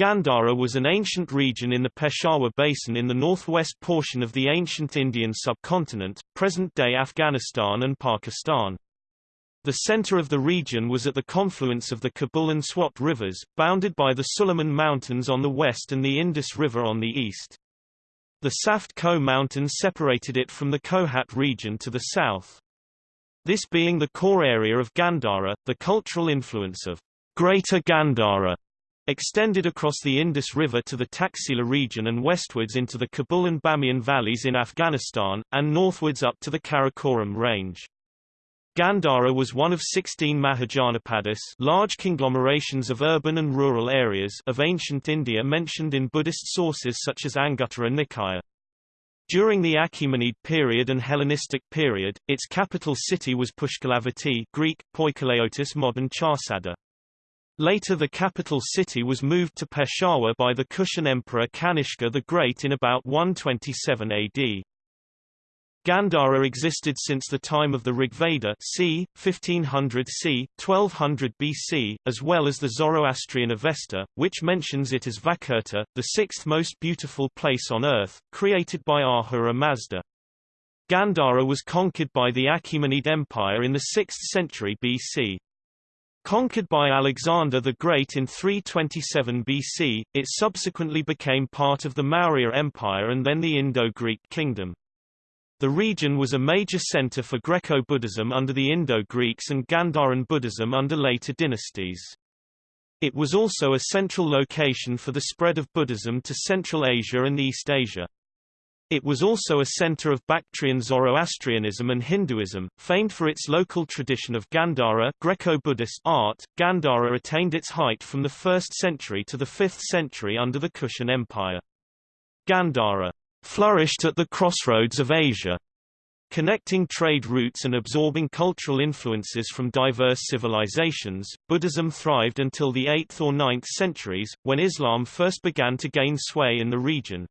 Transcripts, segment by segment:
Gandhara was an ancient region in the Peshawar Basin in the northwest portion of the ancient Indian subcontinent, present-day Afghanistan and Pakistan. The center of the region was at the confluence of the Kabul and Swat rivers, bounded by the Sulayman Mountains on the west and the Indus River on the east. The Safed Koh Mountains separated it from the Kohat region to the south. This being the core area of Gandhara, the cultural influence of Greater Gandhara extended across the Indus River to the Taxila region and westwards into the Kabul and Bamiyan valleys in Afghanistan, and northwards up to the Karakoram range. Gandhara was one of 16 Mahajanapadas large conglomerations of urban and rural areas of ancient India mentioned in Buddhist sources such as Anguttara Nikaya. During the Achaemenid period and Hellenistic period, its capital city was Pushkalavati Greek, modern Charsada. Later the capital city was moved to Peshawar by the Kushan emperor Kanishka the Great in about 127 AD. Gandhara existed since the time of the Rigveda c. 1500 c. 1200 BC, as well as the Zoroastrian Avesta, which mentions it as Vakurta, the sixth most beautiful place on earth, created by Ahura Mazda. Gandhara was conquered by the Achaemenid Empire in the 6th century BC. Conquered by Alexander the Great in 327 BC, it subsequently became part of the Maurya Empire and then the Indo-Greek kingdom. The region was a major center for Greco-Buddhism under the Indo-Greeks and Gandharan Buddhism under later dynasties. It was also a central location for the spread of Buddhism to Central Asia and East Asia. It was also a center of Bactrian Zoroastrianism and Hinduism, famed for its local tradition of Gandhara Greco-Buddhist art. Gandhara attained its height from the 1st century to the 5th century under the Kushan Empire. Gandhara flourished at the crossroads of Asia. Connecting trade routes and absorbing cultural influences from diverse civilizations, Buddhism thrived until the 8th or 9th centuries, when Islam first began to gain sway in the region.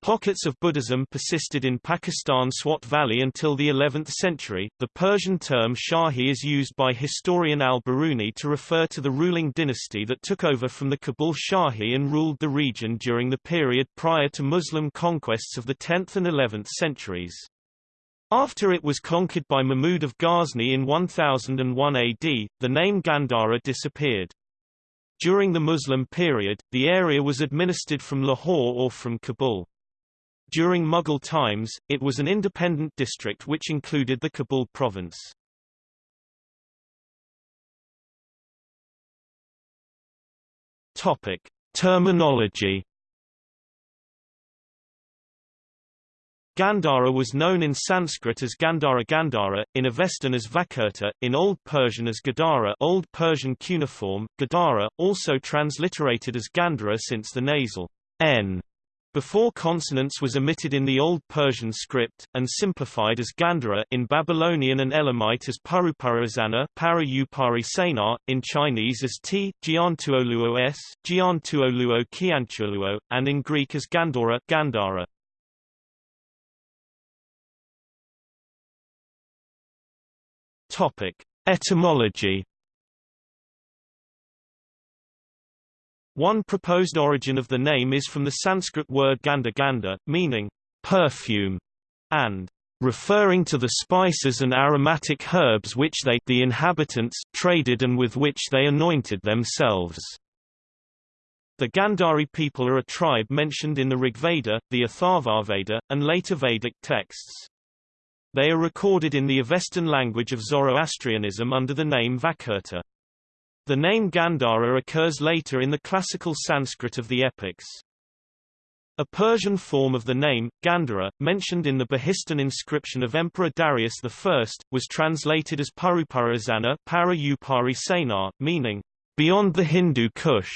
Pockets of Buddhism persisted in Pakistan Swat Valley until the 11th century. The Persian term Shahi is used by historian al-Biruni to refer to the ruling dynasty that took over from the Kabul Shahi and ruled the region during the period prior to Muslim conquests of the 10th and 11th centuries. After it was conquered by Mahmud of Ghazni in 1001 AD, the name Gandhara disappeared. During the Muslim period, the area was administered from Lahore or from Kabul. During Mughal times, it was an independent district which included the Kabul province. Topic: Terminology. Gandhara was known in Sanskrit as Gandhara Gandhara, in Avestan as Vakurta, in Old Persian as Gadara Old Persian cuneiform, Gadara, also transliterated as Gandhara since the nasal n before consonants was omitted in the Old Persian script, and simplified as Gandhara in Babylonian and Elamite as Paruparazana Para Sena, in Chinese as T, Jiantuoluo S, and in Greek as Gandhara Gandhara. Etymology One proposed origin of the name is from the Sanskrit word ganda ganda, meaning perfume, and referring to the spices and aromatic herbs which they the inhabitants traded and with which they anointed themselves. The Gandhari people are a tribe mentioned in the Rigveda, the Atharvaveda, and later Vedic texts. They are recorded in the Avestan language of Zoroastrianism under the name Vakurta. The name Gandhara occurs later in the classical Sanskrit of the epics. A Persian form of the name, Gandhara, mentioned in the Behistun inscription of Emperor Darius I, was translated as Paruparazana meaning, beyond the Hindu Kush.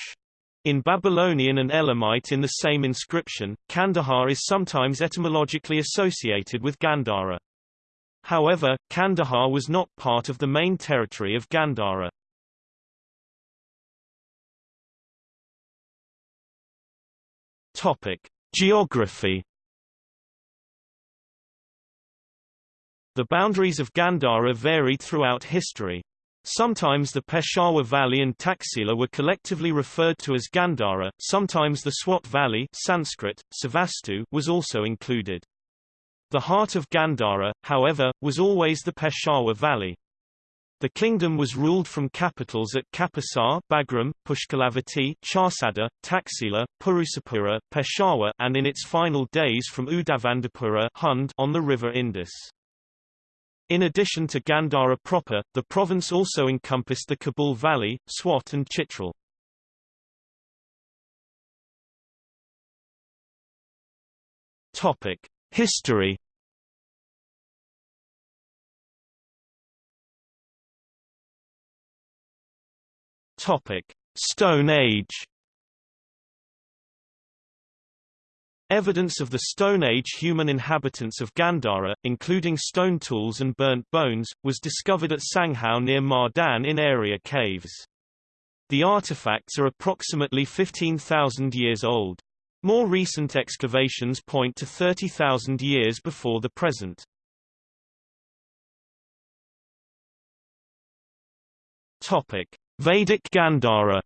In Babylonian and Elamite in the same inscription, Kandahar is sometimes etymologically associated with Gandhara. However, Kandahar was not part of the main territory of Gandhara. Topic: Geography. The boundaries of Gandhara varied throughout history. Sometimes the Peshawar Valley and Taxila were collectively referred to as Gandhara, sometimes the Swat Valley Sanskrit, Savastu was also included. The heart of Gandhara, however, was always the Peshawar Valley. The kingdom was ruled from capitals at Kapisa, Bagram, Pushkalavati, Charsada, Taxila, Purusapura, Peshawar and in its final days from Udavandapura Hund on the river Indus. In addition to Gandhara proper, the province also encompassed the Kabul Valley, Swat and Chitral. History Topic: Stone Age. Evidence of the Stone Age human inhabitants of Gandhara, including stone tools and burnt bones, was discovered at Sanghau near Mardan in area caves. The artifacts are approximately 15,000 years old. More recent excavations point to 30,000 years before the present. Topic: Vedic Gandhara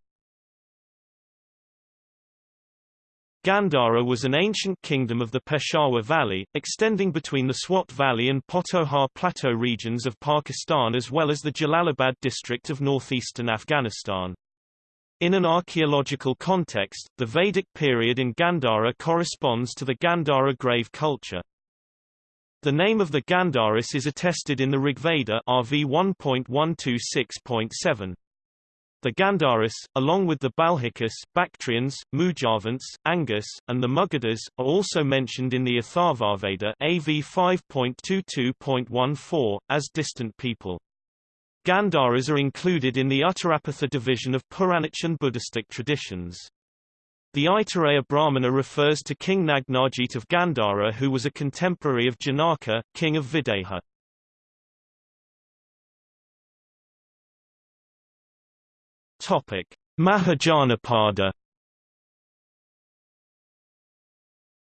Gandhara was an ancient kingdom of the Peshawar Valley, extending between the Swat Valley and Potohar Plateau regions of Pakistan as well as the Jalalabad district of northeastern Afghanistan. In an archaeological context, the Vedic period in Gandhara corresponds to the Gandhara grave culture. The name of the Gandharis is attested in the Rigveda RV 1.126.7. The Gandharis, along with the Balhikas, Bactrians, Mujavans, Angas, and the Magadhas, are also mentioned in the Atharvaveda AV 5.22.14, as distant people. Gandharas are included in the Uttarapatha division of Puranic and Buddhistic traditions. The Aitareya Brahmana refers to King Nagnajit of Gandhara who was a contemporary of Janaka, king of Videha. Topic: Mahajanapada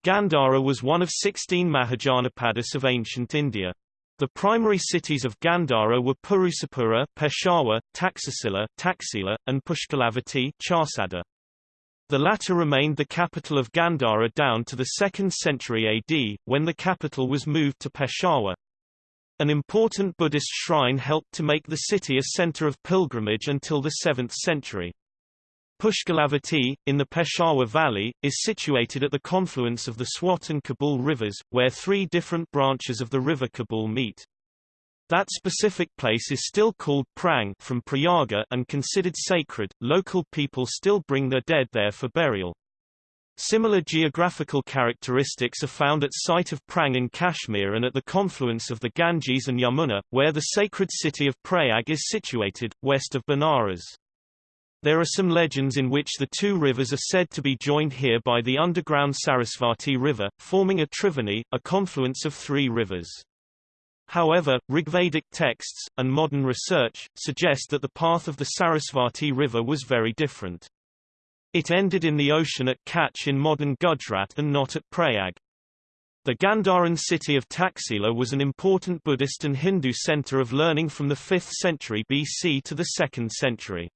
Gandhara was one of 16 Mahajanapadas of ancient India. The primary cities of Gandhara were Purusapura, Peshawar, Taxasila, Taxila, and Pushkalavati, Charsada. The latter remained the capital of Gandhara down to the 2nd century AD, when the capital was moved to Peshawar. An important Buddhist shrine helped to make the city a center of pilgrimage until the 7th century. Pushkalavati, in the Peshawar Valley, is situated at the confluence of the Swat and Kabul rivers, where three different branches of the river Kabul meet. That specific place is still called Prang from Prayaga and considered sacred. Local people still bring their dead there for burial. Similar geographical characteristics are found at site of Prang in Kashmir and at the confluence of the Ganges and Yamuna, where the sacred city of Prayag is situated, west of Benares. There are some legends in which the two rivers are said to be joined here by the underground Sarasvati River, forming a Triveni, a confluence of three rivers. However, Rigvedic texts, and modern research, suggest that the path of the Sarasvati River was very different. It ended in the ocean at Kutch in modern Gujarat and not at Prayag. The Gandharan city of Taxila was an important Buddhist and Hindu center of learning from the 5th century BC to the 2nd century.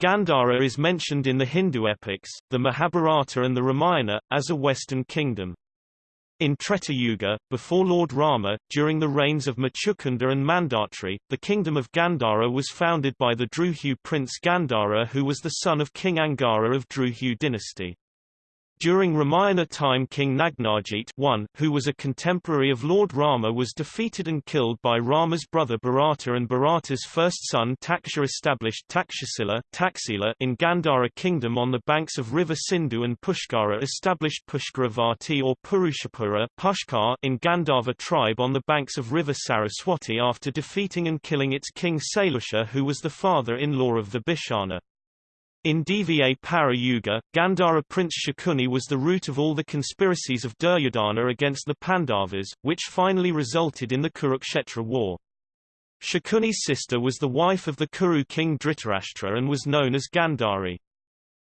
Gandhara is mentioned in the Hindu epics, the Mahabharata and the Ramayana, as a western kingdom. In Treta Yuga, before Lord Rama, during the reigns of Machukunda and Mandatri, the kingdom of Gandhara was founded by the Druhu prince Gandhara who was the son of King Angara of Druhu dynasty. During Ramayana time King Nagnajit I, who was a contemporary of Lord Rama was defeated and killed by Rama's brother Bharata and Bharata's first son Taksha established Takshasila in Gandhara kingdom on the banks of river Sindhu and Pushkara established Pushkaravati or Purushapura Pushkar in Gandharva tribe on the banks of river Saraswati after defeating and killing its king Sailusha who was the father-in-law of the Vibhishana. In Dva Para Yuga, Gandhara prince Shakuni was the root of all the conspiracies of Duryodhana against the Pandavas, which finally resulted in the Kurukshetra war. Shakuni's sister was the wife of the Kuru king Dhritarashtra and was known as Gandhari.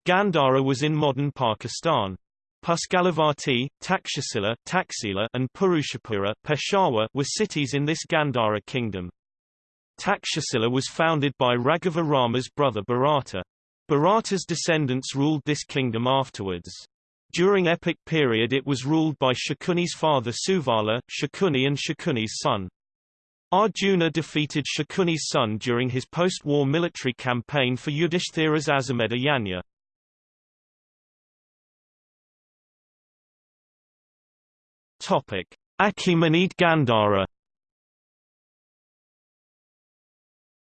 Gandhara was in modern Pakistan. Pushkalavati, Takshasila, Taxila, and Purushapura Peshawar were cities in this Gandhara kingdom. Takshasila was founded by Raghava Rama's brother Bharata. Bharata's descendants ruled this kingdom afterwards. During epic period it was ruled by Shakuni's father Suvala, Shakuni and Shakuni's son. Arjuna defeated Shakuni's son during his post-war military campaign for Yudhishthira's Aswamedha Yajna. Topic: Achaemenid Gandhara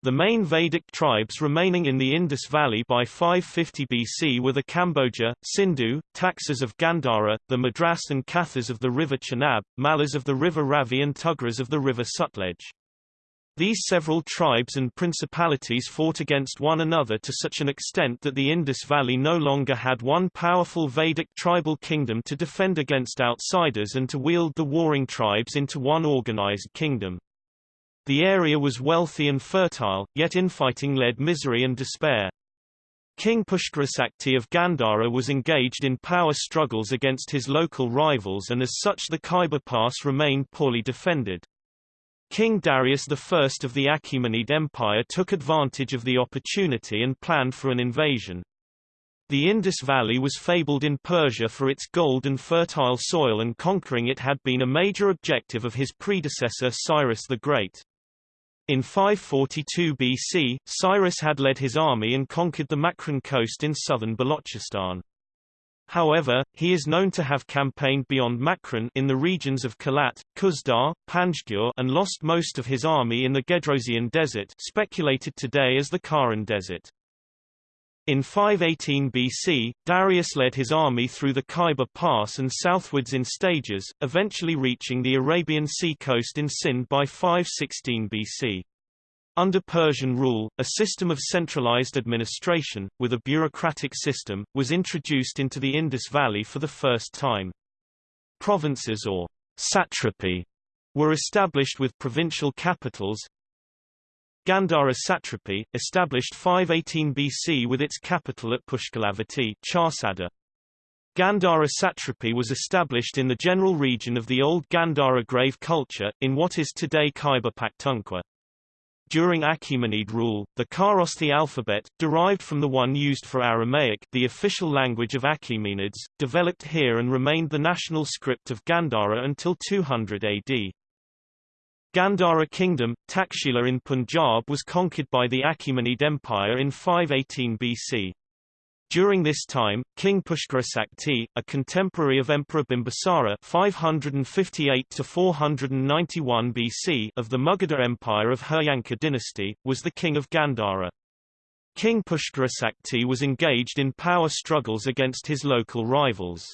The main Vedic tribes remaining in the Indus Valley by 550 BC were the Kamboja, Sindhu, Taksas of Gandhara, the Madras and Kathas of the river Chenab, Mallas of the river Ravi and Tugras of the river Sutlej. These several tribes and principalities fought against one another to such an extent that the Indus Valley no longer had one powerful Vedic tribal kingdom to defend against outsiders and to wield the warring tribes into one organized kingdom. The area was wealthy and fertile, yet infighting led misery and despair. King Pushkarasakti of Gandhara was engaged in power struggles against his local rivals and as such the Khyber Pass remained poorly defended. King Darius I of the Achaemenid Empire took advantage of the opportunity and planned for an invasion. The Indus Valley was fabled in Persia for its gold and fertile soil and conquering it had been a major objective of his predecessor Cyrus the Great. In 542 BC, Cyrus had led his army and conquered the Makran coast in southern Balochistan. However, he is known to have campaigned beyond Makran in the regions of Kalat, Kuzdar, Panjgur and lost most of his army in the Gedrosian Desert speculated today as the Kharan Desert. In 518 BC, Darius led his army through the Khyber Pass and southwards in stages, eventually reaching the Arabian Sea coast in Sind by 516 BC. Under Persian rule, a system of centralized administration, with a bureaucratic system, was introduced into the Indus Valley for the first time. Provinces or satrapy were established with provincial capitals, Gandhara satrapy, established 518 BC with its capital at Pushkalavati Charsada. Gandhara satrapy was established in the general region of the old Gandhara grave culture, in what is today Khyber Pakhtunkhwa. During Achaemenid rule, the Kharosthi alphabet, derived from the one used for Aramaic the official language of Achaemenids, developed here and remained the national script of Gandhara until 200 AD. Gandhara Kingdom, Takshila in Punjab was conquered by the Achaemenid Empire in 518 BC. During this time, King Pushkarasakti, a contemporary of Emperor Bimbisara 558 491 BC of the Magadha Empire of Heryanka dynasty, was the king of Gandhara. King Pushkarasakti was engaged in power struggles against his local rivals.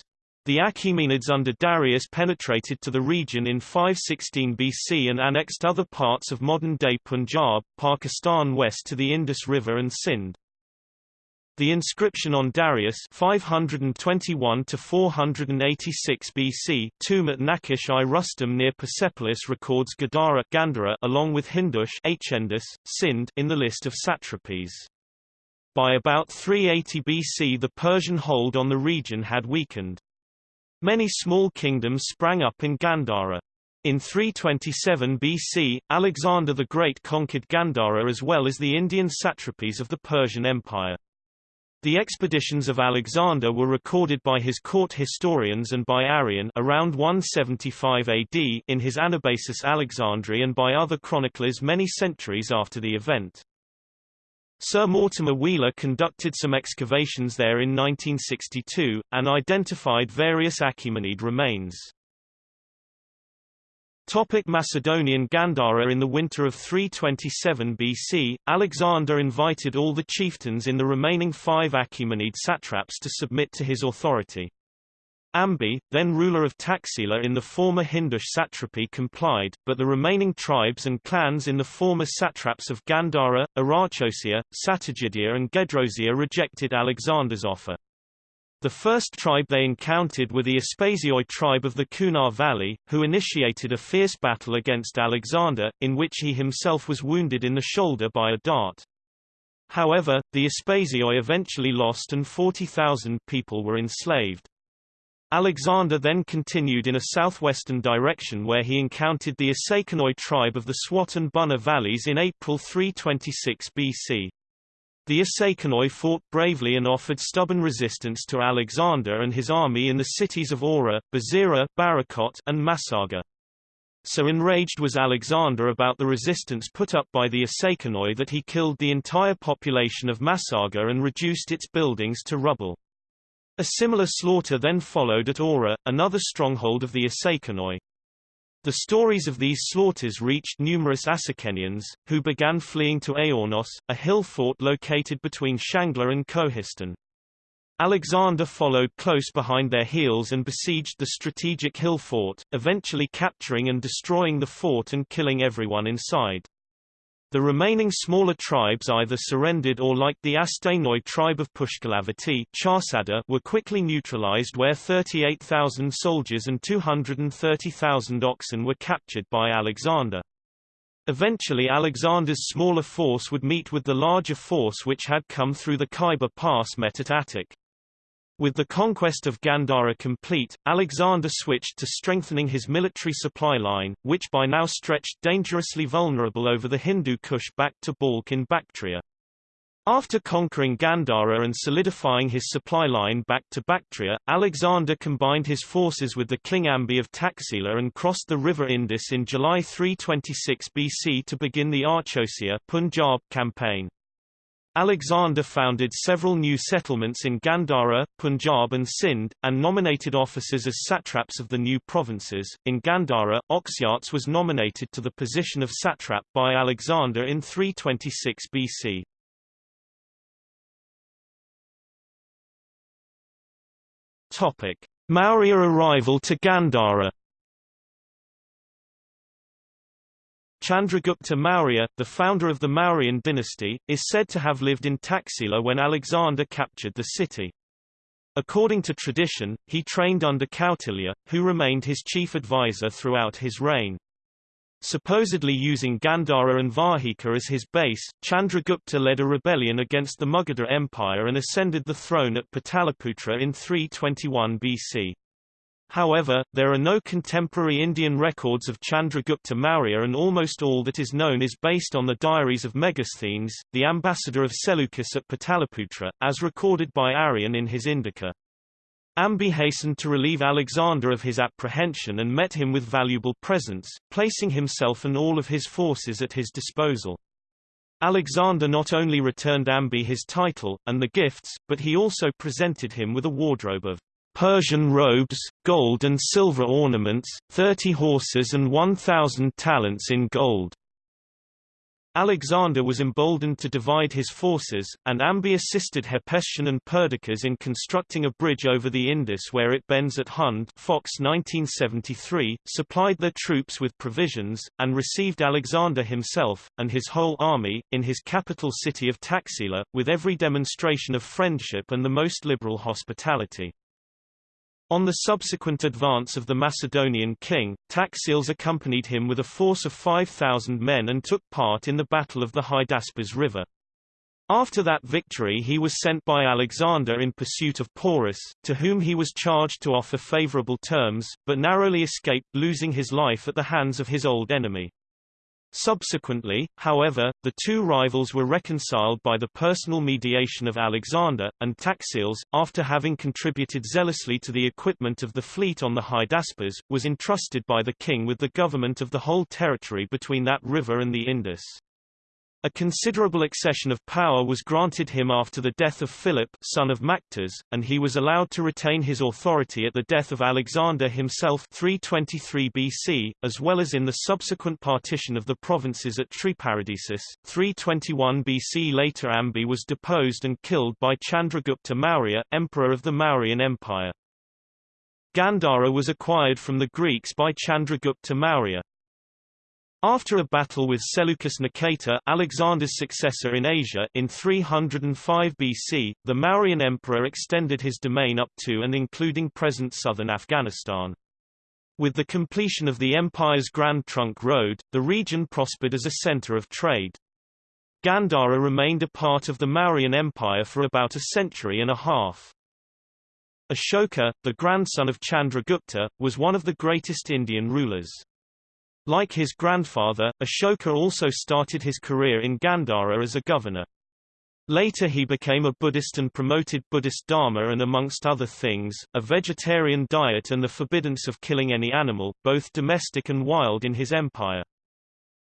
The Achaemenids under Darius penetrated to the region in 516 BC and annexed other parts of modern-day Punjab, Pakistan west to the Indus River and Sindh. The inscription on Darius 521 to 486 BC tomb at Naqsh-i Rustam near Persepolis records Gadara Gandhara along with Hindush Hindus, Sindh in the list of satrapies. By about 380 BC the Persian hold on the region had weakened. Many small kingdoms sprang up in Gandhara. In 327 BC, Alexander the Great conquered Gandhara as well as the Indian satrapies of the Persian Empire. The expeditions of Alexander were recorded by his court historians and by Arrian around 175 AD in his Anabasis Alexandri and by other chroniclers many centuries after the event. Sir Mortimer Wheeler conducted some excavations there in 1962, and identified various Achaemenid remains. Topic Macedonian Gandhara In the winter of 327 BC, Alexander invited all the chieftains in the remaining five Achaemenid satraps to submit to his authority. Ambi, then ruler of Taxila in the former Hindush satrapy complied, but the remaining tribes and clans in the former satraps of Gandhara, Arachosia, Sattagydia and Gedrosia rejected Alexander's offer. The first tribe they encountered were the Aspasioi tribe of the Kunar Valley, who initiated a fierce battle against Alexander, in which he himself was wounded in the shoulder by a dart. However, the Aspasioi eventually lost and 40,000 people were enslaved. Alexander then continued in a southwestern direction where he encountered the Isakanoi tribe of the Swat and Buner valleys in April 326 BC. The Isakanoi fought bravely and offered stubborn resistance to Alexander and his army in the cities of Aura, Bazira, Barakot, and Masaga. So enraged was Alexander about the resistance put up by the Isakanoi that he killed the entire population of Masaga and reduced its buildings to rubble. A similar slaughter then followed at Aura, another stronghold of the Isakanoi. The stories of these slaughters reached numerous Asakenians, who began fleeing to Aornos, a hill fort located between Shangla and Kohistan. Alexander followed close behind their heels and besieged the strategic hill fort, eventually capturing and destroying the fort and killing everyone inside. The remaining smaller tribes either surrendered or like the Astainoi tribe of Pushkalavati were quickly neutralized where 38,000 soldiers and 230,000 oxen were captured by Alexander. Eventually Alexander's smaller force would meet with the larger force which had come through the Khyber Pass met at Attock. With the conquest of Gandhara complete, Alexander switched to strengthening his military supply line, which by now stretched dangerously vulnerable over the Hindu Kush back to Balkh in Bactria. After conquering Gandhara and solidifying his supply line back to Bactria, Alexander combined his forces with the King Ambi of Taxila and crossed the river Indus in July 326 BC to begin the Arachosia Punjab campaign. Alexander founded several new settlements in Gandhara, Punjab and Sindh, and nominated officers as satraps of the new provinces. In Gandhara, Oxyates was nominated to the position of satrap by Alexander in 326 BC. Topic: Maurya arrival to Gandhara Chandragupta Maurya, the founder of the Mauryan dynasty, is said to have lived in Taxila when Alexander captured the city. According to tradition, he trained under Kautilya, who remained his chief advisor throughout his reign. Supposedly using Gandhara and Vahika as his base, Chandragupta led a rebellion against the Magadha Empire and ascended the throne at Pataliputra in 321 BC. However, there are no contemporary Indian records of Chandragupta Maurya and almost all that is known is based on the diaries of Megasthenes, the ambassador of Seleucus at Pataliputra, as recorded by Arrian in his Indica. Ambi hastened to relieve Alexander of his apprehension and met him with valuable presents, placing himself and all of his forces at his disposal. Alexander not only returned Ambi his title, and the gifts, but he also presented him with a wardrobe of Persian robes, gold and silver ornaments, thirty horses and one thousand talents in gold. Alexander was emboldened to divide his forces, and Ambi assisted Hephaestion and Perdiccas in constructing a bridge over the Indus where it bends at Hund Fox 1973, supplied their troops with provisions, and received Alexander himself, and his whole army, in his capital city of Taxila, with every demonstration of friendship and the most liberal hospitality. On the subsequent advance of the Macedonian king, Taxiles accompanied him with a force of 5,000 men and took part in the Battle of the Hydaspes River. After that victory he was sent by Alexander in pursuit of Porus, to whom he was charged to offer favorable terms, but narrowly escaped losing his life at the hands of his old enemy. Subsequently, however, the two rivals were reconciled by the personal mediation of Alexander, and Taxiles, after having contributed zealously to the equipment of the fleet on the Hydaspes, was entrusted by the king with the government of the whole territory between that river and the Indus. A considerable accession of power was granted him after the death of Philip son of Machatas, and he was allowed to retain his authority at the death of Alexander himself 323 BC, as well as in the subsequent partition of the provinces at Triparadisus, 321 BC. Later Ambi was deposed and killed by Chandragupta Maurya, emperor of the Mauryan Empire. Gandhara was acquired from the Greeks by Chandragupta Maurya. After a battle with Seleucus Nikator Alexander's successor in Asia in 305 BC, the Mauryan emperor extended his domain up to and including present southern Afghanistan. With the completion of the empire's Grand Trunk Road, the region prospered as a center of trade. Gandhara remained a part of the Mauryan Empire for about a century and a half. Ashoka, the grandson of Chandragupta, was one of the greatest Indian rulers. Like his grandfather, Ashoka also started his career in Gandhara as a governor. Later he became a Buddhist and promoted Buddhist Dharma and amongst other things, a vegetarian diet and the forbiddance of killing any animal, both domestic and wild in his empire.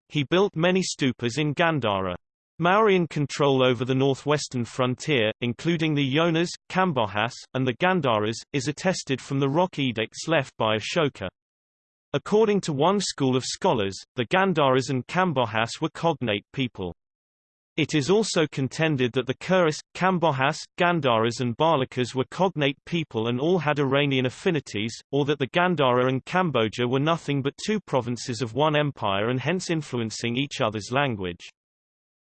He built many stupas in Gandhara. Mauryan control over the northwestern frontier, including the Yonas, Kambojas, and the Gandharas, is attested from the rock edicts left by Ashoka. According to one school of scholars, the Gandharas and Kambojas were cognate people. It is also contended that the Kuras, Kambojas, Gandharas and Balakas were cognate people and all had Iranian affinities, or that the Gandhara and Kamboja were nothing but two provinces of one empire and hence influencing each other's language.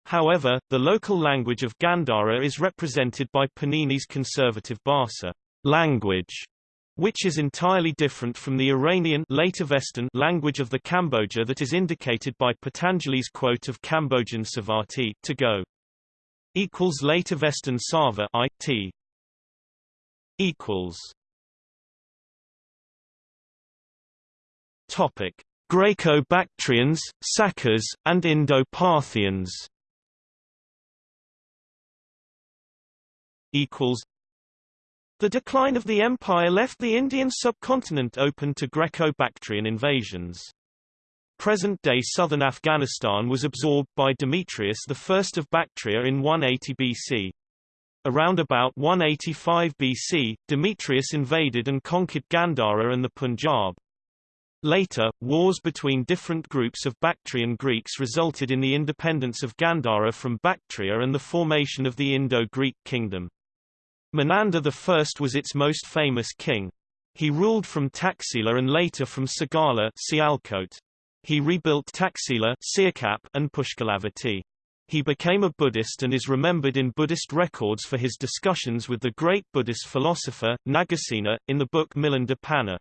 However, the local language of Gandhara is represented by Panini's conservative Bhasa language, which is entirely different from the Iranian later Avestan language of the Kamboja that is indicated by Patanjali's quote of Cambodian Savati to go equals later Avestan Sava I T equals Topic Greco-Bactrians, Sakas, and Indo-Parthians equals the decline of the empire left the Indian subcontinent open to Greco-Bactrian invasions. Present-day southern Afghanistan was absorbed by Demetrius I of Bactria in 180 BC. Around about 185 BC, Demetrius invaded and conquered Gandhara and the Punjab. Later, wars between different groups of Bactrian Greeks resulted in the independence of Gandhara from Bactria and the formation of the Indo-Greek kingdom. Menander I was its most famous king. He ruled from Taxila and later from Sagala Sialkot. He rebuilt Taxila and Pushkalavati. He became a Buddhist and is remembered in Buddhist records for his discussions with the great Buddhist philosopher, Nagasena, in the book Milinda Panha.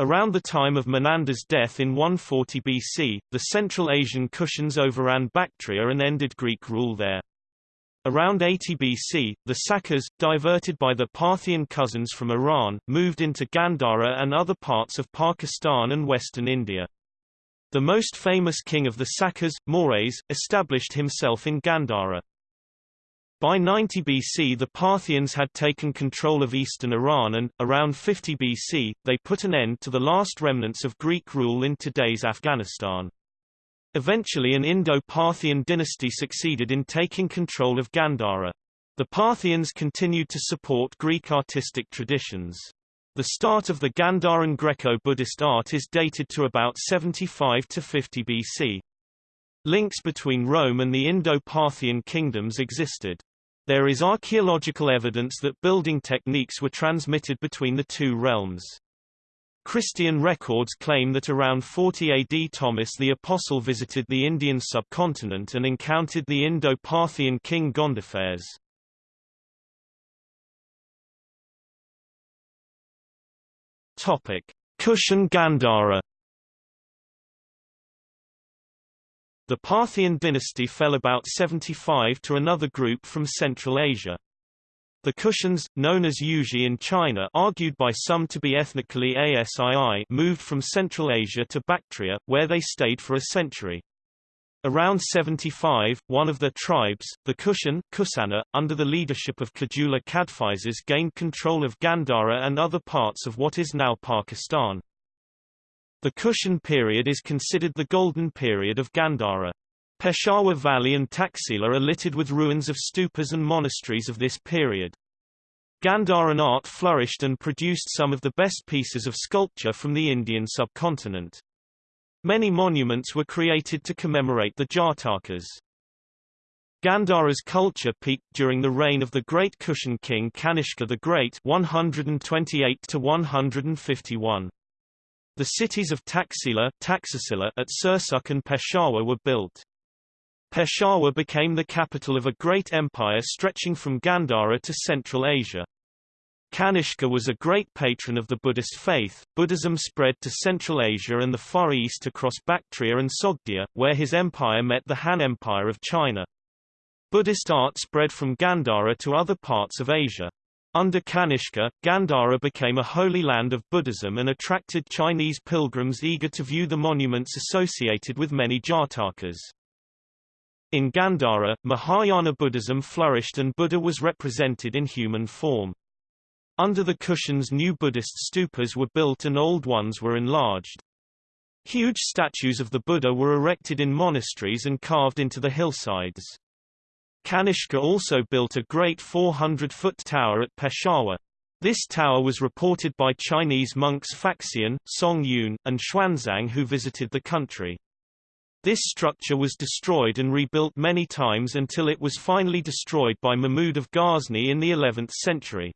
Around the time of Menander's death in 140 BC, the Central Asian Kushans overran Bactria and ended Greek rule there. Around 80 BC, the Sakas, diverted by the Parthian cousins from Iran, moved into Gandhara and other parts of Pakistan and western India. The most famous king of the Sakas, Maues, established himself in Gandhara. By 90 BC the Parthians had taken control of eastern Iran and, around 50 BC, they put an end to the last remnants of Greek rule in today's Afghanistan. Eventually an Indo-Parthian dynasty succeeded in taking control of Gandhara. The Parthians continued to support Greek artistic traditions. The start of the Gandharan Greco-Buddhist art is dated to about 75 to 50 BC. Links between Rome and the Indo-Parthian kingdoms existed. There is archaeological evidence that building techniques were transmitted between the two realms. Christian records claim that around 40 AD Thomas the Apostle visited the Indian subcontinent and encountered the Indo-Parthian king Gondophares. Kushan Gandhara The Parthian dynasty fell about 75 to another group from Central Asia. The Kushans, known as Yuezhi in China argued by some to be ethnically Asii moved from Central Asia to Bactria, where they stayed for a century. Around 75, one of their tribes, the Kushan Kusana, under the leadership of Kujula Kadphises gained control of Gandhara and other parts of what is now Pakistan. The Kushan period is considered the golden period of Gandhara. Peshawar Valley and Taxila are littered with ruins of stupas and monasteries of this period. Gandharan art flourished and produced some of the best pieces of sculpture from the Indian subcontinent. Many monuments were created to commemorate the Jatakas. Gandhara's culture peaked during the reign of the great Kushan king Kanishka the Great 128 to 151. The cities of Taxila, Taxasila at Sirsukh and Peshawar were built. Peshawar became the capital of a great empire stretching from Gandhara to Central Asia. Kanishka was a great patron of the Buddhist faith. Buddhism spread to Central Asia and the Far East across Bactria and Sogdia, where his empire met the Han Empire of China. Buddhist art spread from Gandhara to other parts of Asia. Under Kanishka, Gandhara became a holy land of Buddhism and attracted Chinese pilgrims eager to view the monuments associated with many Jatakas. In Gandhara, Mahayana Buddhism flourished and Buddha was represented in human form. Under the Kushans new Buddhist stupas were built and old ones were enlarged. Huge statues of the Buddha were erected in monasteries and carved into the hillsides. Kanishka also built a great 400-foot tower at Peshawar. This tower was reported by Chinese monks Faxian, Song Yun, and Xuanzang who visited the country. This structure was destroyed and rebuilt many times until it was finally destroyed by Mahmud of Ghazni in the 11th century.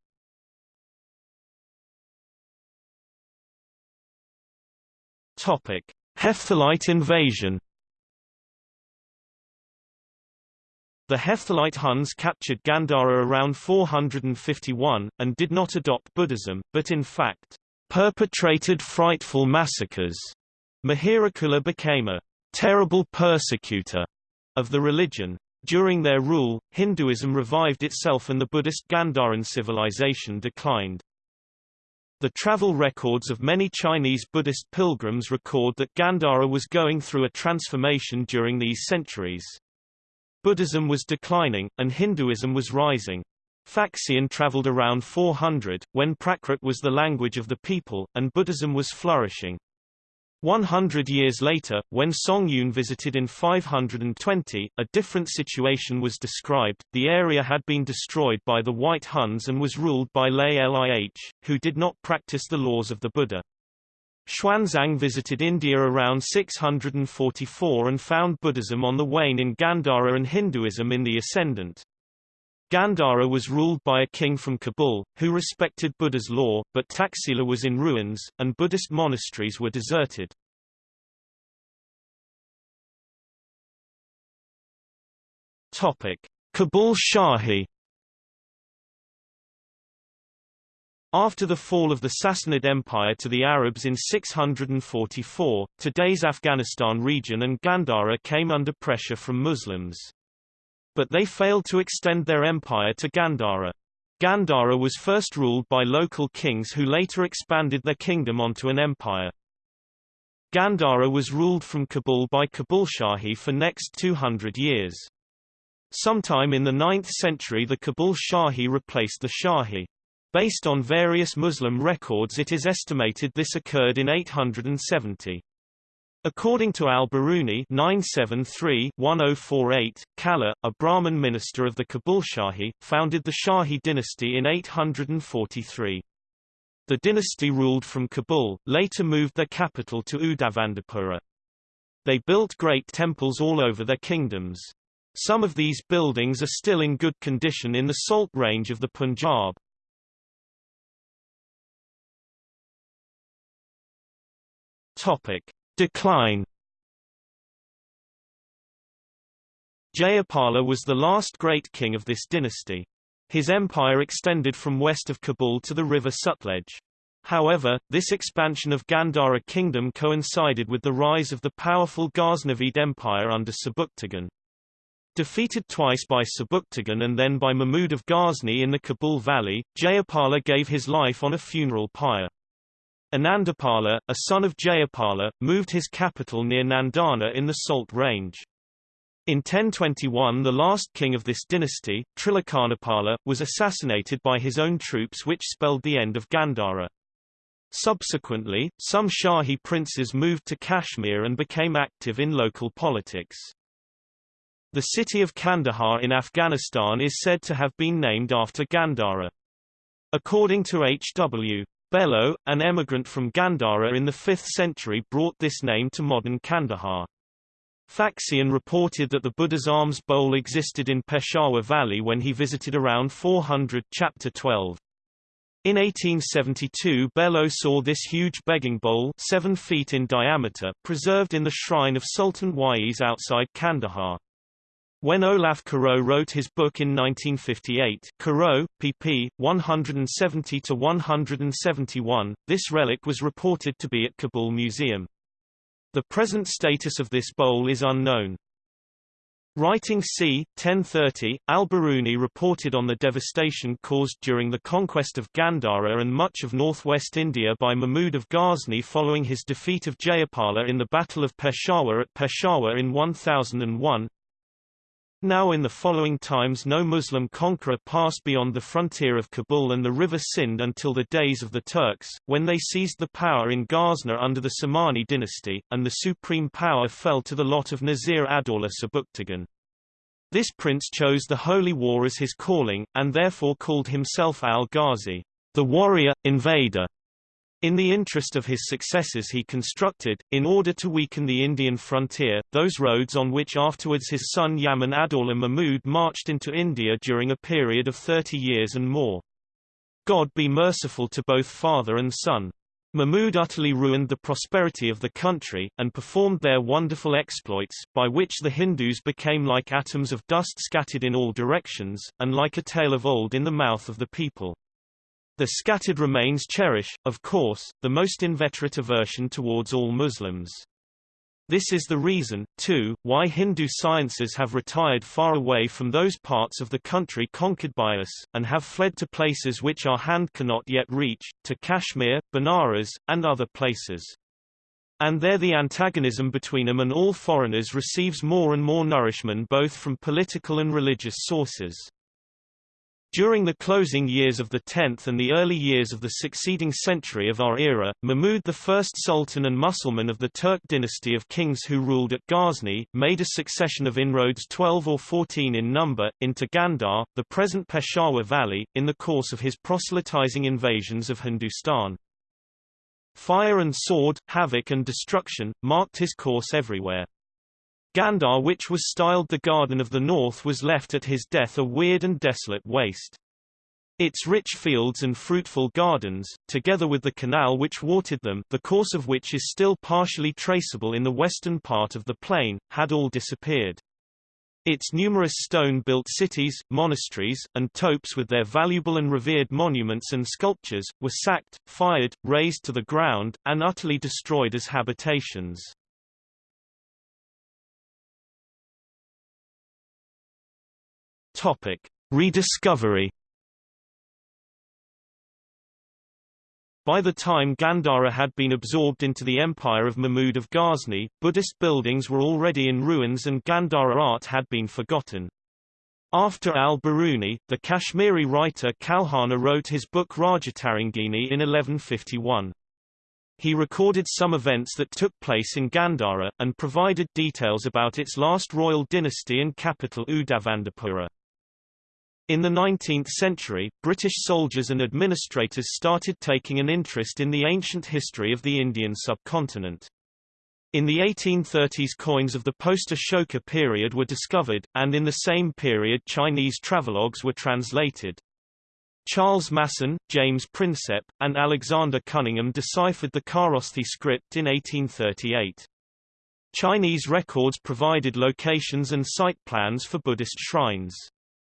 Topic: Hephthalite invasion The Hephthalite Huns captured Gandhara around 451, and did not adopt Buddhism, but in fact, perpetrated frightful massacres. Mihirakula became a terrible persecutor of the religion. During their rule, Hinduism revived itself and the Buddhist Gandharan civilization declined. The travel records of many Chinese Buddhist pilgrims record that Gandhara was going through a transformation during these centuries. Buddhism was declining, and Hinduism was rising. Faxian traveled around 400, when Prakrit was the language of the people, and Buddhism was flourishing. 100 years later, when Song Yun visited in 520, a different situation was described. The area had been destroyed by the White Huns and was ruled by Laelih, who did not practice the laws of the Buddha. Xuanzang visited India around 644 and found Buddhism on the wane in Gandhara and Hinduism in the ascendant. Gandhara was ruled by a king from Kabul, who respected Buddha's law, but Taxila was in ruins, and Buddhist monasteries were deserted. Kabul Shahi After the fall of the Sassanid Empire to the Arabs in 644, today's Afghanistan region and Gandhara came under pressure from Muslims. But they failed to extend their empire to Gandhara. Gandhara was first ruled by local kings who later expanded their kingdom onto an empire. Gandhara was ruled from Kabul by Kabul Shahi for next 200 years. Sometime in the 9th century the Kabul Shahi replaced the Shahi. Based on various Muslim records it is estimated this occurred in 870. According to al-Biruni 973-1048, Kala, a Brahmin minister of the Kabul Shahi, founded the Shahi dynasty in 843. The dynasty ruled from Kabul, later moved their capital to Udavandapura. They built great temples all over their kingdoms. Some of these buildings are still in good condition in the Salt range of the Punjab. Topic: Decline. Jayapala was the last great king of this dynasty. His empire extended from west of Kabul to the river Sutlej. However, this expansion of Gandhara kingdom coincided with the rise of the powerful Ghaznavid empire under Sebuktigin. Defeated twice by Sebuktigin and then by Mahmud of Ghazni in the Kabul Valley, Jayapala gave his life on a funeral pyre. Anandapala, a son of Jayapala, moved his capital near Nandana in the Salt Range. In 1021 the last king of this dynasty, Trilokanapala, was assassinated by his own troops which spelled the end of Gandhara. Subsequently, some Shahi princes moved to Kashmir and became active in local politics. The city of Kandahar in Afghanistan is said to have been named after Gandhara. According to H.W. Bellew, an emigrant from Gandhara in the 5th century brought this name to modern Kandahar. Faxian reported that the Buddha's alms bowl existed in Peshawar Valley when he visited around 400 chapter 12. In 1872 Bellew saw this huge begging bowl 7 feet in diameter preserved in the shrine of Sultan Wais outside Kandahar. When Olaf Caroe wrote his book in 1958, Caroe, pp. 170-171, this relic was reported to be at Kabul Museum. The present status of this bowl is unknown. Writing c. 1030, al-Biruni reported on the devastation caused during the conquest of Gandhara and much of northwest India by Mahmud of Ghazni following his defeat of Jayapala in the Battle of Peshawar at Peshawar in 1001. Now in the following times no Muslim conqueror passed beyond the frontier of Kabul and the river Sind until the days of the Turks, when they seized the power in Ghazna under the Samani dynasty, and the supreme power fell to the lot of Nazir ad-Dawla Sebuktigin. This prince chose the holy war as his calling, and therefore called himself al-Ghazi, the warrior, invader. In the interest of his successors he constructed, in order to weaken the Indian frontier, those roads on which afterwards his son Yaman ad-Dawla Mahmud marched into India during a period of 30 years and more. God be merciful to both father and son. Mahmud utterly ruined the prosperity of the country, and performed their wonderful exploits, by which the Hindus became like atoms of dust scattered in all directions, and like a tale of old in the mouth of the people. The scattered remains cherish, of course, the most inveterate aversion towards all Muslims. This is the reason, too, why Hindu sciences have retired far away from those parts of the country conquered by us, and have fled to places which our hand cannot yet reach, to Kashmir, Benares, and other places. And there the antagonism between them and all foreigners receives more and more nourishment both from political and religious sources. During the closing years of the 10th and the early years of the succeeding century of our era, Mahmud I Sultan and Musulman of the Turk dynasty of kings who ruled at Ghazni, made a succession of inroads 12 or 14 in number, into Gandhar, the present Peshawar Valley, in the course of his proselytizing invasions of Hindustan. Fire and sword, havoc and destruction, marked his course everywhere. Gandhar which was styled the Garden of the North was left at his death a weird and desolate waste. Its rich fields and fruitful gardens, together with the canal which watered them the course of which is still partially traceable in the western part of the plain, had all disappeared. Its numerous stone-built cities, monasteries, and topes with their valuable and revered monuments and sculptures, were sacked, fired, razed to the ground, and utterly destroyed as habitations. Topic: Rediscovery. By the time Gandhara had been absorbed into the empire of Mahmud of Ghazni, Buddhist buildings were already in ruins and Gandhara art had been forgotten. After al-Biruni, the Kashmiri writer Kalhana wrote his book Rajatarangini in 1151. He recorded some events that took place in Gandhara, and provided details about its last royal dynasty and capital Udabhandapura. In the 19th century, British soldiers and administrators started taking an interest in the ancient history of the Indian subcontinent. In the 1830s coins of the post-Ashoka period were discovered, and in the same period Chinese travelogues were translated. Charles Masson, James Prinsep, and Alexander Cunningham deciphered the Kharosthi script in 1838. Chinese records provided locations and site plans for Buddhist shrines.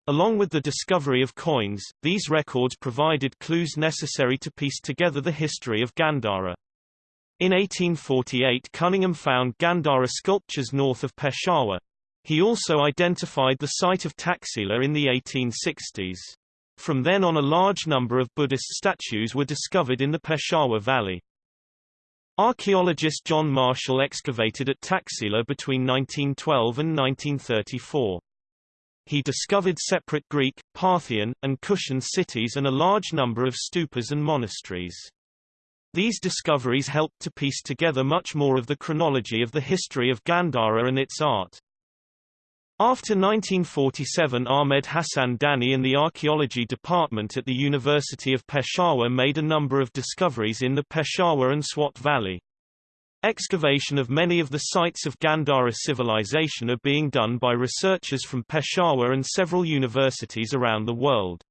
Along with the discovery of coins, these records provided clues necessary to piece together the history of Gandhara. In 1848 Cunningham found Gandhara sculptures north of Peshawar. He also identified the site of Taxila in the 1860s. From then on a large number of Buddhist statues were discovered in the Peshawar Valley. Archaeologist John Marshall excavated at Taxila between 1912 and 1934 he discovered separate Greek, Parthian, and Kushan cities and a large number of stupas and monasteries. These discoveries helped to piece together much more of the chronology of the history of Gandhara and its art. After 1947 Ahmed Hassan Dani and the archaeology department at the University of Peshawar made a number of discoveries in the Peshawar and Swat Valley. Excavation of many of the sites of Gandhara civilization are being done by researchers from Peshawar and several universities around the world.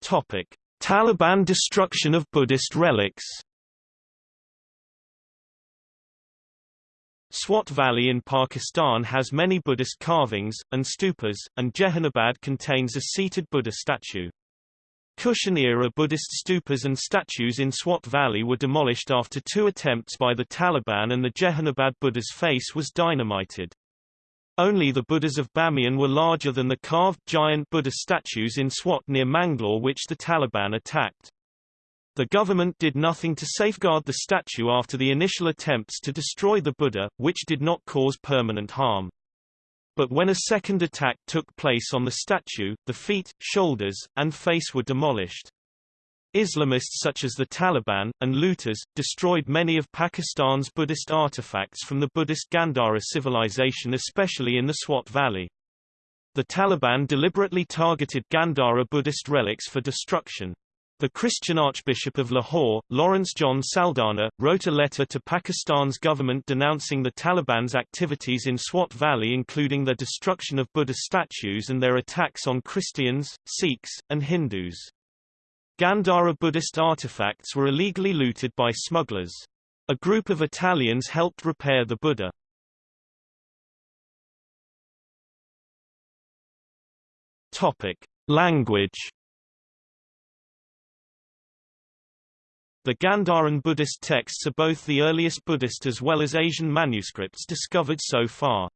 Topic: Taliban destruction of Buddhist relics. Swat Valley in Pakistan has many Buddhist carvings, and stupas, and Jehanabad contains a seated Buddha statue. Kushan-era Buddhist stupas and statues in Swat Valley were demolished after two attempts by the Taliban and the Jehanabad Buddha's face was dynamited. Only the Buddhas of Bamiyan were larger than the carved giant Buddha statues in Swat near Manglaur which the Taliban attacked. The government did nothing to safeguard the statue after the initial attempts to destroy the Buddha, which did not cause permanent harm. But when a second attack took place on the statue, the feet, shoulders, and face were demolished. Islamists such as the Taliban, and looters, destroyed many of Pakistan's Buddhist artifacts from the Buddhist Gandhara civilization especially in the Swat Valley. The Taliban deliberately targeted Gandhara Buddhist relics for destruction. The Christian Archbishop of Lahore, Lawrence John Saldana, wrote a letter to Pakistan's government denouncing the Taliban's activities in Swat Valley including their destruction of Buddha statues and their attacks on Christians, Sikhs, and Hindus. Gandhara Buddhist artifacts were illegally looted by smugglers. A group of Italians helped repair the Buddha. Topic. Language The Gandharan Buddhist texts are both the earliest Buddhist as well as Asian manuscripts discovered so far.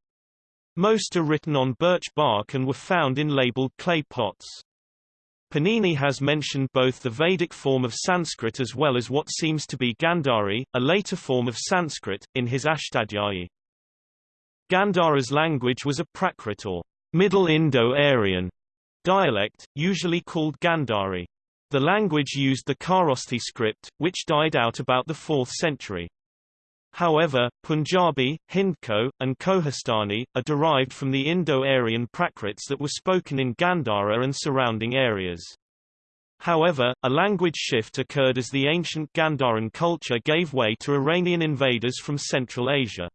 Most are written on birch bark and were found in labeled clay pots. Panini has mentioned both the Vedic form of Sanskrit as well as what seems to be Gandhari, a later form of Sanskrit, in his Ashtadhyayi. Gandhara's language was a Prakrit or Middle Indo-Aryan dialect, usually called Gandhari. The language used the Kharosthi script, which died out about the 4th century. However, Punjabi, Hindko, and Kohistani, are derived from the Indo-Aryan Prakrits that were spoken in Gandhara and surrounding areas. However, a language shift occurred as the ancient Gandharan culture gave way to Iranian invaders from Central Asia.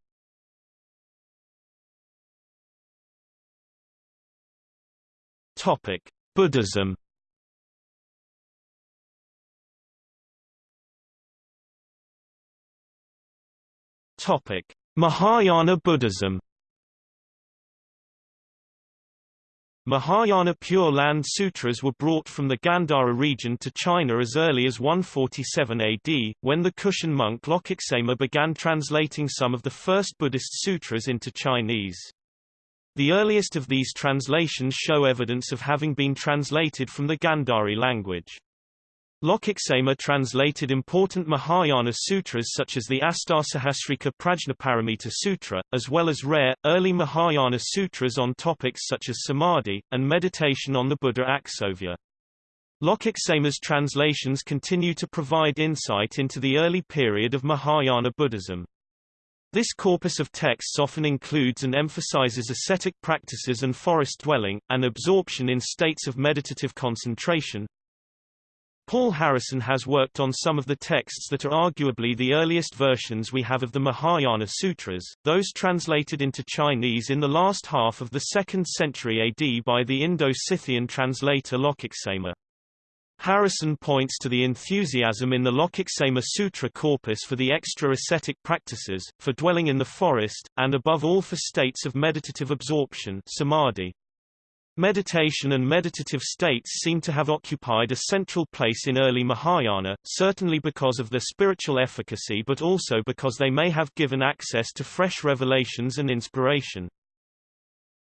Buddhism Topic: Mahayana Buddhism. Mahayana Pure Land Sutras were brought from the Gandhara region to China as early as 147 AD, when the Kushan monk Lokaksema began translating some of the first Buddhist sutras into Chinese. The earliest of these translations show evidence of having been translated from the Gandhari language. Lokaksema translated important Mahayana sutras such as the Astasahasrika Prajnaparamita Sutra, as well as rare, early Mahayana sutras on topics such as samadhi, and meditation on the Buddha Aksobhya. Lokaksema's translations continue to provide insight into the early period of Mahayana Buddhism. This corpus of texts often includes and emphasizes ascetic practices and forest dwelling, and absorption in states of meditative concentration, Paul Harrison has worked on some of the texts that are arguably the earliest versions we have of the Mahayana Sutras, those translated into Chinese in the last half of the 2nd century AD by the Indo-Scythian translator Lokaksema. Harrison points to the enthusiasm in the Lokaksema Sutra corpus for the extra ascetic practices, for dwelling in the forest, and above all for states of meditative absorption samadhi. Meditation and meditative states seem to have occupied a central place in early Mahayana, certainly because of their spiritual efficacy but also because they may have given access to fresh revelations and inspiration.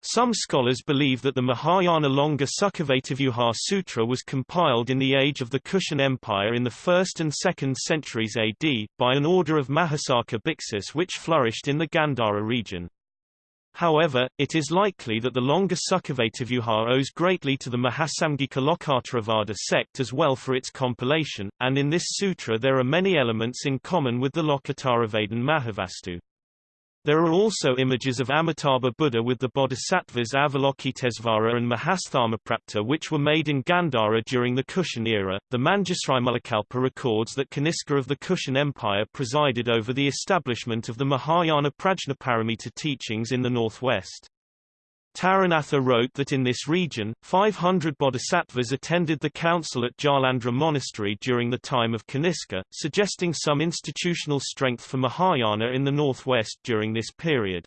Some scholars believe that the Mahayana Longa Sukhavativyuha Sutra was compiled in the age of the Kushan Empire in the 1st and 2nd centuries AD, by an order of Mahasaka Bhiksus which flourished in the Gandhara region. However, it is likely that the Longa Sukhavativyuha owes greatly to the Mahasamgika Lokottaravada sect as well for its compilation, and in this sutra there are many elements in common with the Lokottaravadin Mahavastu. There are also images of Amitabha Buddha with the bodhisattvas Avalokitesvara and Mahasthamaprapta which were made in Gandhara during the Kushan era. The Manjusrimulakalpa records that Kaniska of the Kushan Empire presided over the establishment of the Mahayana Prajnaparamita teachings in the northwest. Taranatha wrote that in this region, 500 bodhisattvas attended the council at Jalandhara Monastery during the time of Kaniska, suggesting some institutional strength for Mahayana in the northwest during this period.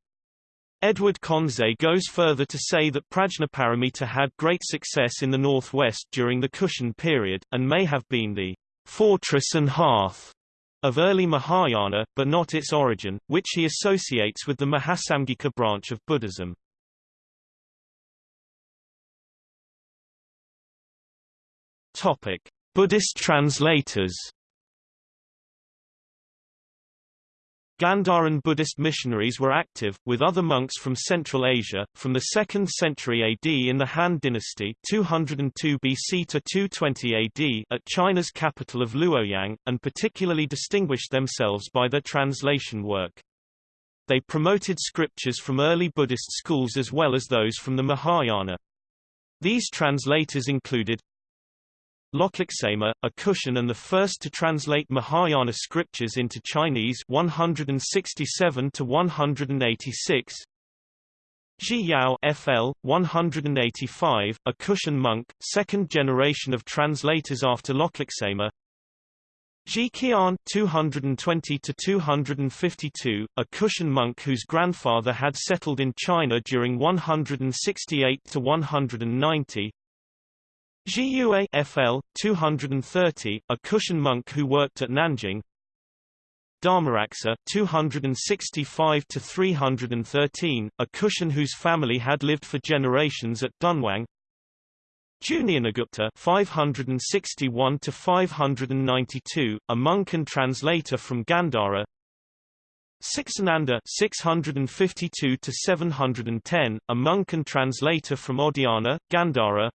Edward Conze goes further to say that Prajnaparamita had great success in the northwest during the Kushan period, and may have been the fortress and hearth of early Mahayana, but not its origin, which he associates with the Mahasamgika branch of Buddhism. Topic: Buddhist translators. Gandharan Buddhist missionaries were active, with other monks from Central Asia, from the 2nd century AD in the Han dynasty 202 BC to 220 AD at China's capital of Luoyang, and particularly distinguished themselves by their translation work. They promoted scriptures from early Buddhist schools as well as those from the Mahayana. These translators included Lokaksema, a Kushan and the first to translate Mahayana scriptures into Chinese 167 to 186. Zhi Yao FL 185, a Kushan monk, second generation of translators after Lokaksema. Zhi Qian 220 to 252, a Kushan monk whose grandfather had settled in China during 168 to 190. Zhiyue FL 230, a Kushan monk who worked at Nanjing. Dharmaraksa 265 to 313, a Kushan whose family had lived for generations at Dunhuang. Jnanagupta 561 to 592, a monk and translator from Gandhara. Siksananda 652 to 710, a monk and translator from Odiyana, Gandhara.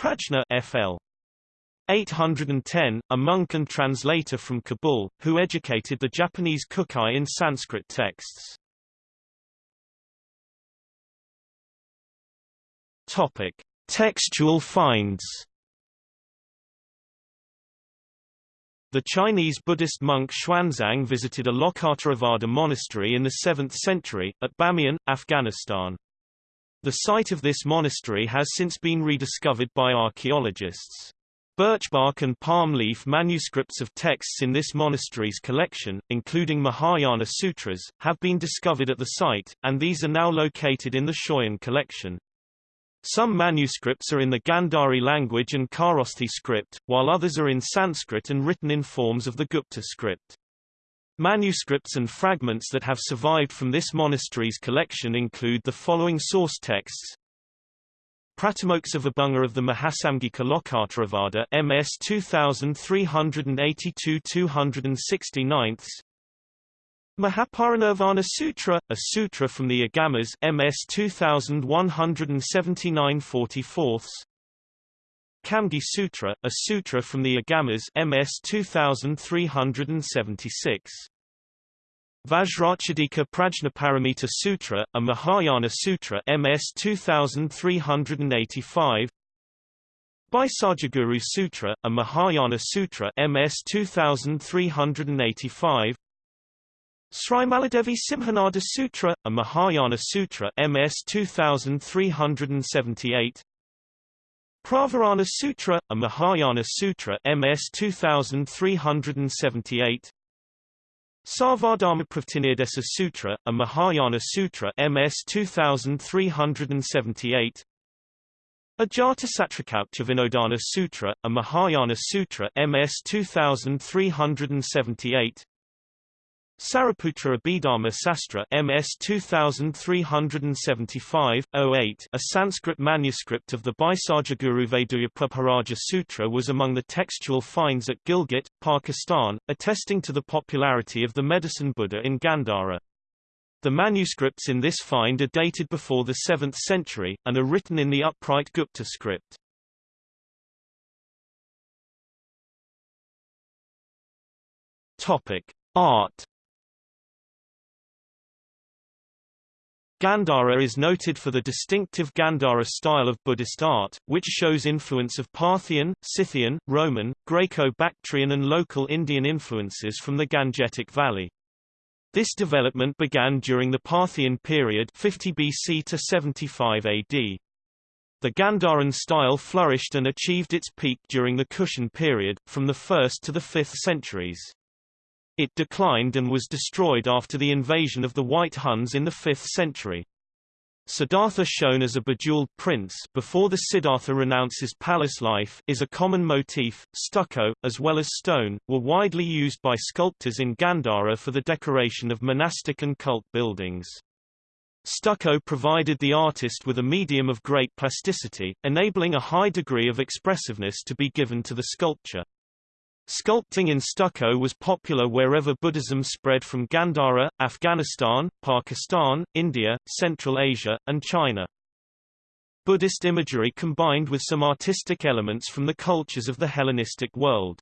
Prajna FL. 810, a monk and translator from Kabul, who educated the Japanese Kukai in Sanskrit texts. Topic: Textual finds. The Chinese Buddhist monk Xuanzang visited a Lokottaravada monastery in the 7th century, at Bamiyan, Afghanistan. The site of this monastery has since been rediscovered by archaeologists. Birchbark and palm leaf manuscripts of texts in this monastery's collection, including Mahayana sutras, have been discovered at the site, and these are now located in the Schøyen collection. Some manuscripts are in the Gandhari language and Kharosthi script, while others are in Sanskrit and written in forms of the Gupta script. Manuscripts and fragments that have survived from this monastery's collection include the following source texts. Pratimoksa Vibhanga of the Mahasamgika Lokottaravada MS 2382-269 Mahaparinirvana Sutra, a sutra from the Agamas MS 2179 44 Kamgi Sutra, a sutra from the Agamas MS 2376. Vajracchedika Prajnaparamita Sutra, a Mahayana Sutra MS 2385. Bhaisajyaguru Sutra, a Mahayana Sutra MS 2385. Srimaladevi Simhanada Sutra, a Mahayana Sutra MS 2378. Pravarana Sutra, a Mahayana Sutra MS 2378 Sarvadharmapravrttinirdesa Sutra, a Mahayana Sutra MS 2378 Ajatasatrakaucha Vinodana Sutra, a Mahayana Sutra MS 2378 Sariputra Abhidharma Sastra MS 2375 08, a Sanskrit manuscript of the Bhaisajyaguru Vaidya Sutra was among the textual finds at Gilgit, Pakistan, attesting to the popularity of the medicine Buddha in Gandhara. The manuscripts in this find are dated before the 7th century, and are written in the upright Gupta script. Art Gandhara is noted for the distinctive Gandhara style of Buddhist art, which shows influence of Parthian, Scythian, Roman, Greco-Bactrian and local Indian influences from the Gangetic Valley. This development began during the Parthian period 50 BC to 75 AD. The Gandharan style flourished and achieved its peak during the Kushan period, from the 1st to the 5th centuries. It declined and was destroyed after the invasion of the White Huns in the 5th century. Siddhartha shown as a bejeweled prince before the Siddhartha renounces palace life is a common motif. Stucco, as well as stone, were widely used by sculptors in Gandhara for the decoration of monastic and cult buildings. Stucco provided the artist with a medium of great plasticity, enabling a high degree of expressiveness to be given to the sculpture. Sculpting in stucco was popular wherever Buddhism spread from Gandhara, Afghanistan, Pakistan, India, Central Asia, and China. Buddhist imagery combined with some artistic elements from the cultures of the Hellenistic world.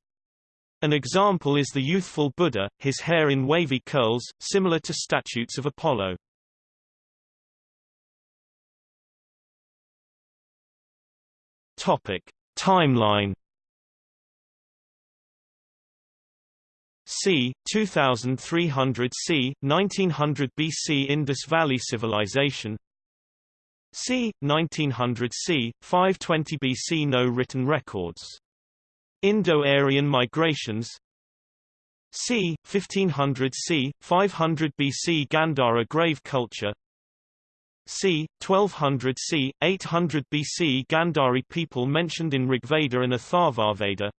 An example is the youthful Buddha, his hair in wavy curls, similar to statues of Apollo. Topic. Timeline c. 2300 c. 1900 BC Indus Valley Civilization c. 1900 c. 520 BC No written records. Indo-Aryan migrations c. 1500 c. 500 BC Gandhara grave culture c. 1200 c. 800 BC Gandhari people mentioned in Rigveda and Atharvaveda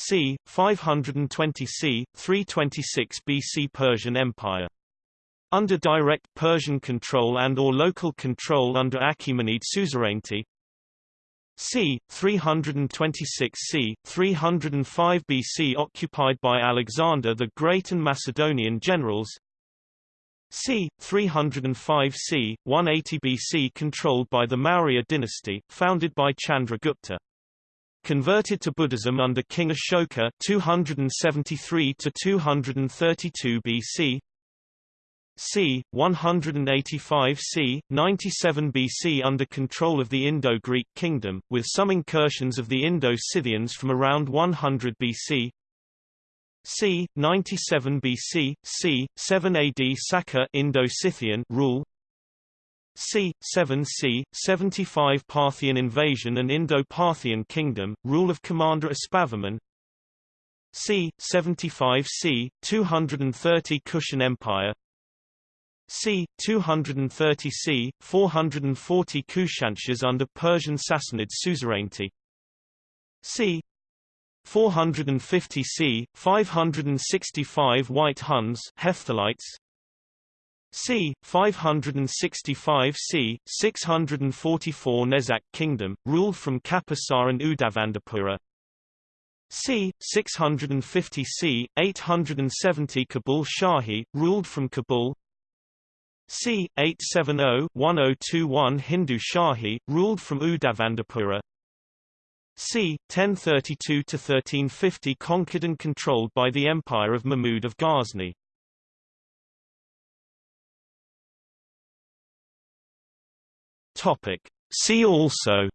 c. 520 c. 326 BC Persian Empire. Under direct Persian control and or local control under Achaemenid suzerainty c. 326 c. 305 BC occupied by Alexander the Great and Macedonian generals c. 305 c. 180 BC controlled by the Maurya dynasty, founded by Chandragupta. Converted to Buddhism under King Ashoka 273 to 232 BC. c. 185 c. 97 BC under control of the Indo-Greek kingdom, with some incursions of the Indo-Scythians from around 100 BC. c. 97 BC, c. 7 AD Saka Indo-Scythian rule c. 7 c. 75 Parthian invasion and Indo-Parthian kingdom, rule of Commander Aspavaman c. 75 c. 230 Kushan Empire c. 230 c. 440 Kushanshahs under Persian Sassanid suzerainty c. 450 c. 565 White Huns Hephthalites c. 565 c. 644 Nezak Kingdom, ruled from Kapisa and Udabhandapura c. 650 c. 870 Kabul Shahi, ruled from Kabul c. 870-1021 Hindu Shahi, ruled from Udabhandapura c. 1032–1350 conquered and controlled by the Empire of Mahmud of Ghazni Topic. See also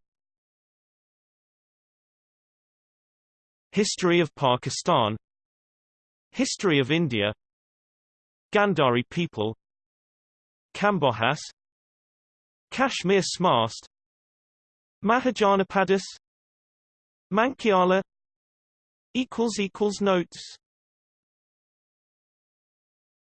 History of Pakistan History of India Gandhari people Kambojas Kashmir Smast Mahajanapadas Mankiala Notes